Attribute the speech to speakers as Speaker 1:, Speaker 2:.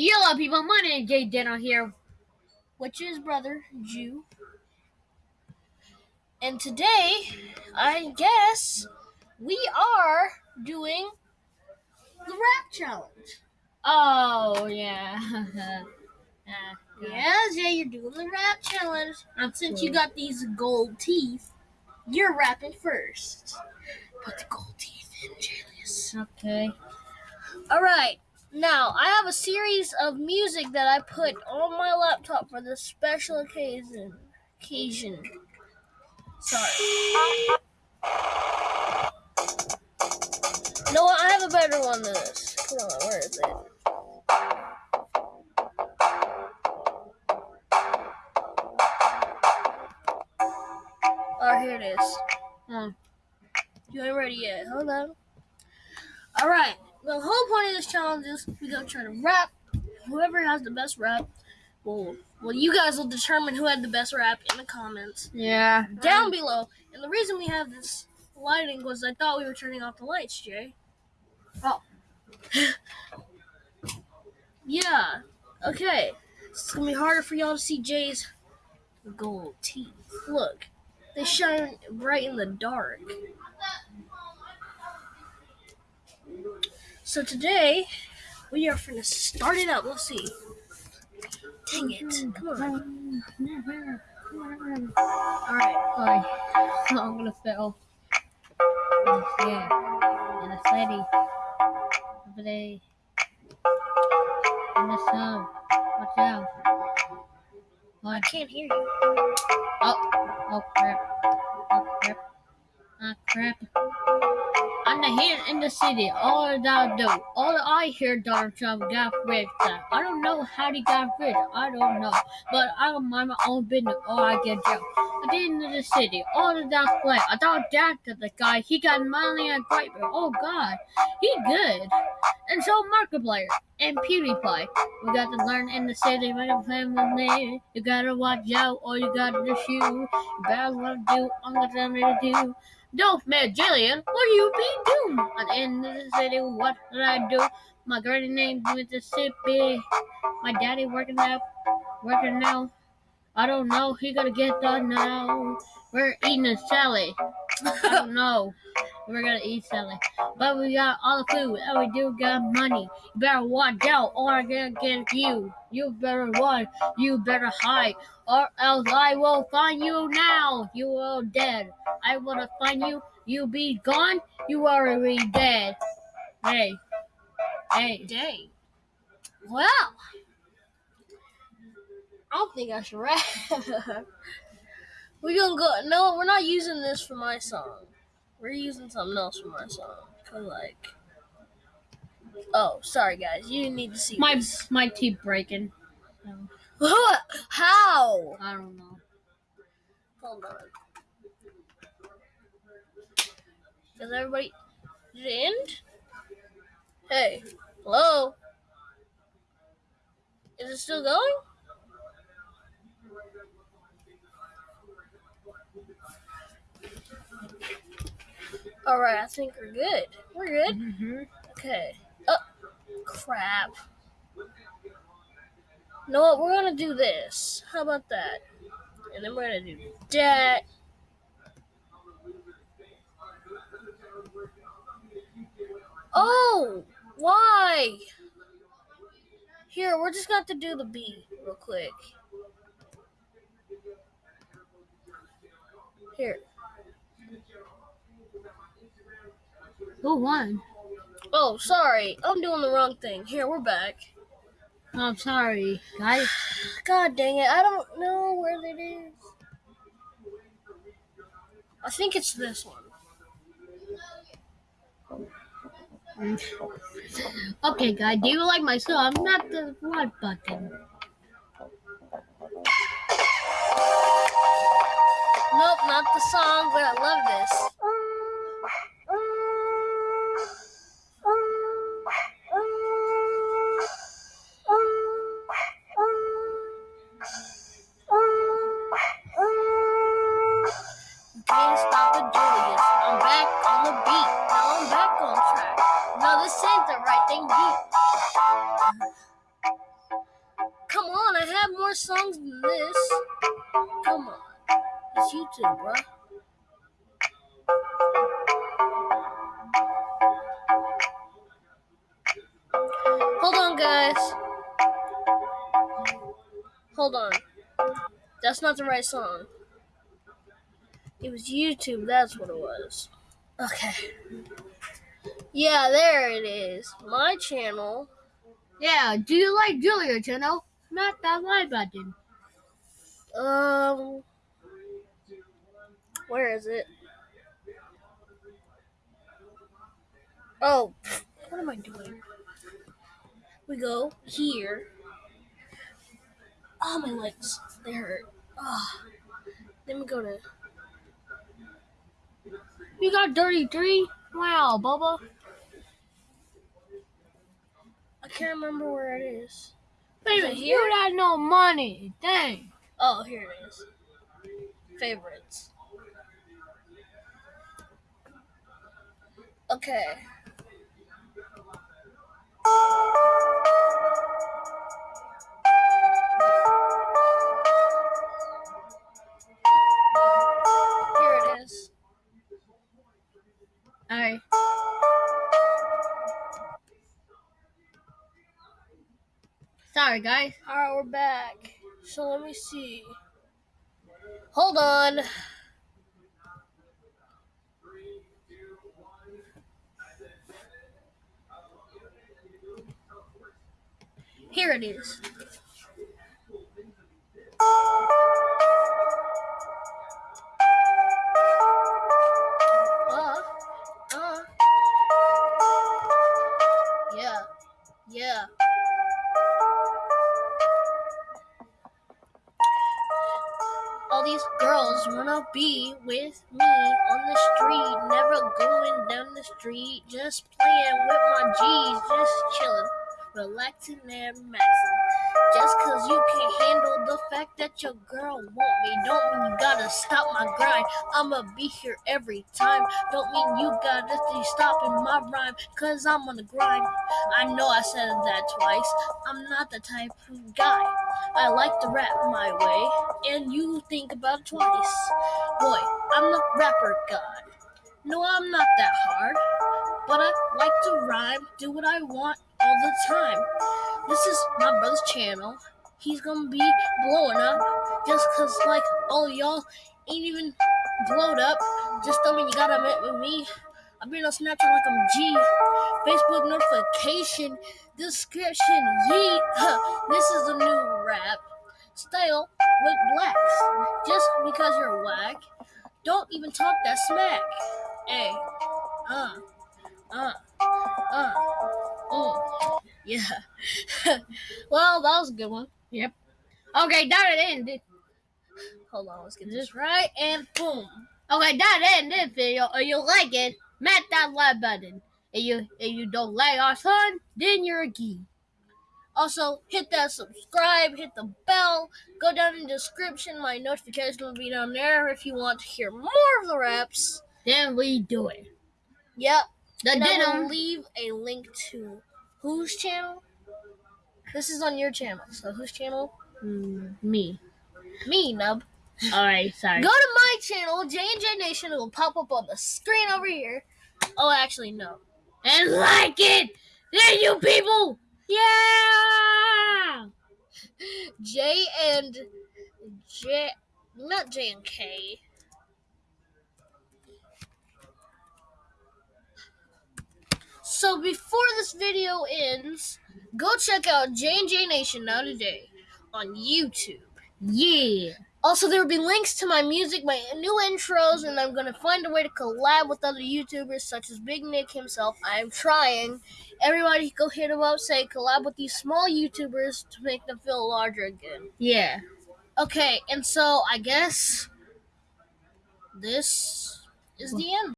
Speaker 1: Yellow people, my name is Jay Denner here, which is brother Jew. And today, I guess we are doing the rap challenge.
Speaker 2: Oh yeah.
Speaker 1: Uh, yeah, Jay, you're doing the rap challenge. And since you got these gold teeth, you're rapping first. Put the gold teeth in, Julius.
Speaker 2: Okay.
Speaker 1: All right. Now, I have a series of music that I put on my laptop for this special occasion. Occasion. Sorry. No, I have a better one than this. Come on, where is it? Oh, here it is.
Speaker 2: Hmm.
Speaker 1: You ain't ready yet. Hold on. All right. The whole point of this challenge is we gonna try to rap. Whoever has the best rap, well, well, you guys will determine who had the best rap in the comments
Speaker 2: Yeah.
Speaker 1: down below. And the reason we have this lighting was I thought we were turning off the lights, Jay.
Speaker 2: Oh.
Speaker 1: yeah. Okay. It's gonna be harder for y'all to see Jay's gold teeth. Look, they shine bright in the dark. So today we are gonna start it up. Let's see. Dang it! Come on. All right.
Speaker 2: Sorry. I'm gonna fail. Yeah. In the city. Every day. In the sun. Watch out.
Speaker 1: I can't hear you.
Speaker 2: Oh. Oh crap. Oh crap. Ah crap. The here in the city. All that do. All I hear Donald Trump got rich. I don't know how he got rich. I don't know. But I don't mind my own business or I get jail. At the end of the city, all of that play. I thought that the guy, he got money and great, oh god, he good. And so Markiplier and PewDiePie. We got to learn in the city, make a family. You gotta watch out or you gotta shoot. You better what to do, I'm gonna tell me to do. Don't man, Jillian, what do you be doing? At the the city, what did I do? My granny named Mississippi. My daddy working out, working now. I don't know, he gonna get done now. We're eating a salad. I don't know. We're gonna eat salad. But we got all the food and we do got money. You better watch out or I'm gonna get you. You better run. You better hide. Or else I will find you now. You are dead. I wanna find you. You be gone. You are already dead. Hey. Hey.
Speaker 1: Dang. Wow. I don't think I should rap. we're gonna go. No, we're not using this for my song. We're using something else for my song. Cause like, oh, sorry guys, you need to see
Speaker 2: My
Speaker 1: this.
Speaker 2: my teeth breaking.
Speaker 1: How?
Speaker 2: I don't know.
Speaker 1: Hold on. Does everybody? Did it end? Hey, hello. Is it still going? All right, I think we're good. We're good.
Speaker 2: Mm-hmm.
Speaker 1: Okay. Oh, crap. You know what? We're gonna do this. How about that? And then we're gonna do that. Oh, why? Here, we're just going to do the B real quick. Here.
Speaker 2: Who won?
Speaker 1: Oh, sorry. I'm doing the wrong thing. Here, we're back.
Speaker 2: I'm sorry, guys.
Speaker 1: God dang it. I don't know where it is. I think it's this one.
Speaker 2: Okay, guys, do you like my song? I'm Not the what button.
Speaker 1: Nope, not the song, but I love this. I'm back on I beat. more songs than this. Come on. It's YouTube, bro. Hold on, guys. Hold on. That's not the right song. It was YouTube, that's what it was. Okay. Yeah, there it is. My channel.
Speaker 2: Yeah, do you like Julia channel? Not that like button.
Speaker 1: Um, where is it? Oh, what am I doing? We go here. Oh, my legs, they hurt. Oh. Then we go to.
Speaker 2: You got dirty three? Wow, Bubba.
Speaker 1: I can't remember where it is.
Speaker 2: Baby,
Speaker 1: it
Speaker 2: you
Speaker 1: here?
Speaker 2: got no money. Dang.
Speaker 1: Oh, here it is. Favorites. Okay.
Speaker 2: Sorry, guys.
Speaker 1: Alright, we're back. So let me see. Hold on. Here it is. Girls wanna be with me on the street, never going down the street, just playing with my G's, just chilling, relaxing and maxing. Just cause you can't handle the fact that your girl want me, don't mean you gotta stop my grind. I'ma be here every time, don't mean you gotta be stopping my rhyme, cause I'm on the grind. I know I said that twice, I'm not the type of guy. I like to rap my way, and you think about it twice. Boy, I'm the rapper god. No, I'm not that hard, but I like to rhyme, do what I want all the time. This is my brother's channel. He's gonna be blowing up just cause, like, all y'all ain't even blowed up. Just tell me you gotta meet with me. I've been on Snapchat like I'm G. Facebook notification, description, yeet. This is a new rap style with blacks. Just because you're whack, don't even talk that smack. Hey, uh, uh, uh, oh, yeah. well, that was a good one.
Speaker 2: Yep. Okay, that it ended.
Speaker 1: Hold on, let's get this right, and boom.
Speaker 2: Okay, that ended video. If you like it, smash that like button. If you if you don't like our son, then you're a geek.
Speaker 1: Also, hit that subscribe, hit the bell, go down in the description. My notification will be down there if you want to hear more of the raps.
Speaker 2: Then we do it.
Speaker 1: Yep.
Speaker 2: The
Speaker 1: And I will leave a link to whose channel? This is on your channel. So whose channel?
Speaker 2: Mm, me.
Speaker 1: Me, Nub.
Speaker 2: All right, sorry.
Speaker 1: Go to my channel, J and J Nation. It will pop up on the screen over here. Oh, actually, no.
Speaker 2: and like it. There, you people. Yeah.
Speaker 1: J and J, not J and K. So before this video ends, go check out J and J Nation now today on YouTube.
Speaker 2: Yeah.
Speaker 1: Also, there will be links to my music, my new intros, and I'm gonna find a way to collab with other YouTubers such as Big Nick himself. I'm trying. Everybody, go hit him up. Say collab with these small YouTubers to make them feel larger again.
Speaker 2: Yeah.
Speaker 1: Okay, and so I guess this is the end.